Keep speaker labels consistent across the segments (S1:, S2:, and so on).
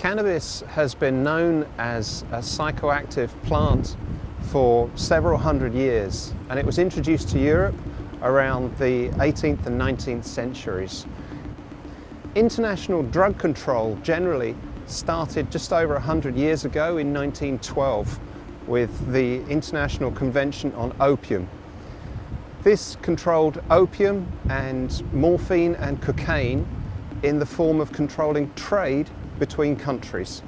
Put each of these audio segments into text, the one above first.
S1: Cannabis has been known as a psychoactive plant for several hundred years and it was introduced to Europe around the 18th and 19th centuries. International drug control generally started just over 100 years ago in 1912 with the International Convention on Opium. This controlled opium and morphine and cocaine in the form of controlling trade between countries.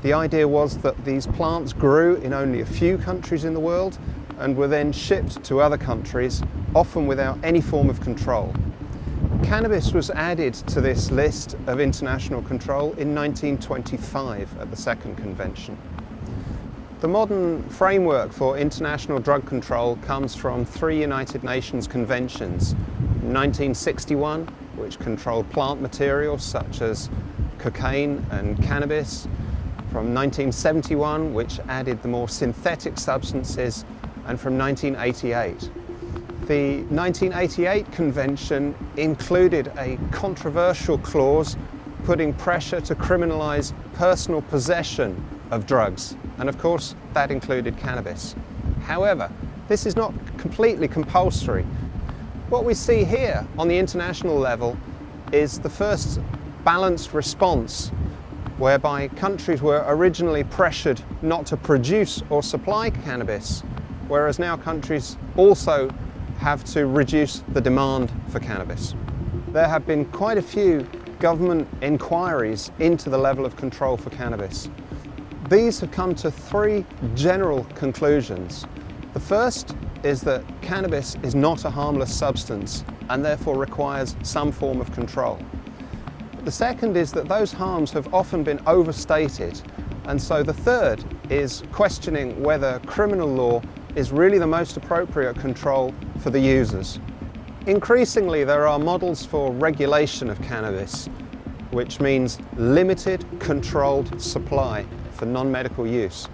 S1: The idea was that these plants grew in only a few countries in the world and were then shipped to other countries, often without any form of control. Cannabis was added to this list of international control in 1925 at the second convention. The modern framework for international drug control comes from three United Nations conventions. 1961, which controlled plant materials such as cocaine and cannabis, from 1971, which added the more synthetic substances, and from 1988. The 1988 convention included a controversial clause putting pressure to criminalise personal possession of drugs, and of course that included cannabis. However, this is not completely compulsory. What we see here on the international level is the first balanced response whereby countries were originally pressured not to produce or supply cannabis, whereas now countries also have to reduce the demand for cannabis. There have been quite a few government inquiries into the level of control for cannabis. These have come to three general conclusions. The first is that cannabis is not a harmless substance and therefore requires some form of control. The second is that those harms have often been overstated and so the third is questioning whether criminal law is really the most appropriate control for the users. Increasingly there are models for regulation of cannabis which means limited controlled supply for non-medical use.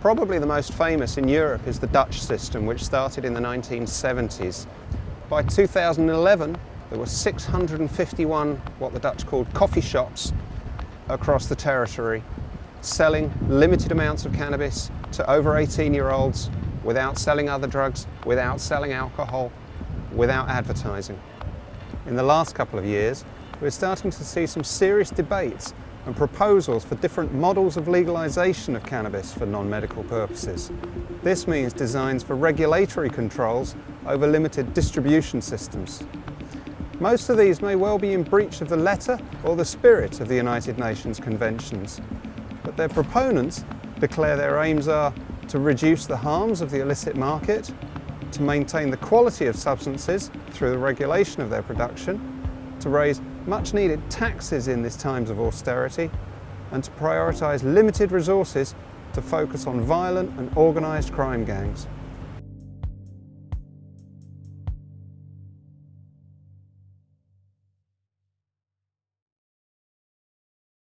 S1: Probably the most famous in Europe is the Dutch system which started in the 1970s. By 2011 there were 651 what the Dutch called coffee shops across the territory selling limited amounts of cannabis to over 18 year olds without selling other drugs, without selling alcohol, without advertising. In the last couple of years, we're starting to see some serious debates and proposals for different models of legalisation of cannabis for non-medical purposes. This means designs for regulatory controls over limited distribution systems. Most of these may well be in breach of the letter or the spirit of the United Nations conventions, but their proponents declare their aims are to reduce the harms of the illicit market, to maintain the quality of substances through the regulation of their production, to raise much needed taxes in these times of austerity, and to prioritise limited resources to focus on violent and organised crime gangs.